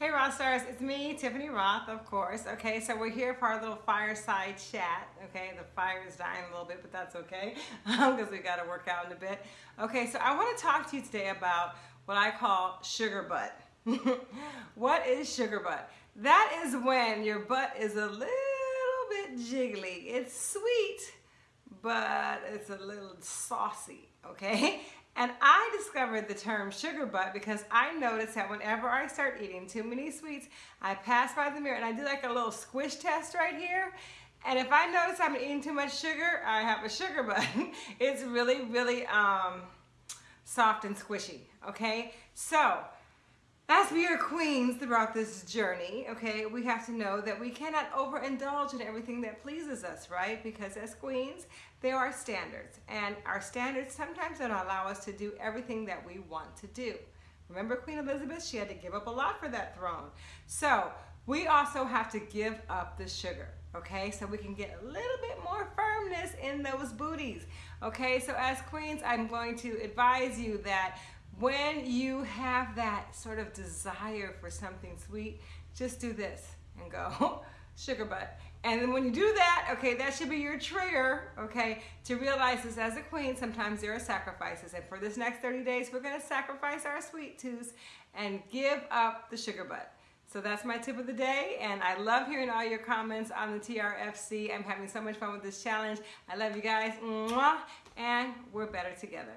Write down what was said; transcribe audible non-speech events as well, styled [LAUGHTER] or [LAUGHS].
Hey Roth Stars, it's me, Tiffany Rothe, of course. Okay, so we're here for our little fireside chat. Okay, the fire is dying a little bit, but that's okay [LAUGHS] because we got to work out in a bit. Okay, so I want to talk to you today about what I call sugar butt. [LAUGHS] what is sugar butt? That is when your butt is a little bit jiggly. It's sweet, but it's a little saucy. Okay, and I discovered the term sugar butt because I noticed that whenever I start eating too many sweets, I pass by the mirror and I do like a little squish test right here. And if I notice I'm eating too much sugar, I have a sugar butt. [LAUGHS] it's really, really um, soft and squishy, okay? So, as we are queens throughout this journey, okay, we have to know that we cannot overindulge in everything that pleases us, right? Because as queens, there are standards. And our standards sometimes don't allow us to do everything that we want to do. Remember Queen Elizabeth? She had to give up a lot for that throne. So we also have to give up the sugar, okay? So we can get a little bit more firmness in those booties, okay? So as queens, I'm going to advise you that when you have that sort of desire for something sweet, just do this and go, [LAUGHS] sugar butt. And then when you do that, okay, that should be your trigger, okay, to realize this as a queen, sometimes there are sacrifices. And for this next 30 days, we're gonna sacrifice our sweet tooth and give up the sugar butt. So that's my tip of the day, and I love hearing all your comments on the TRFC. I'm having so much fun with this challenge. I love you guys, and we're better together.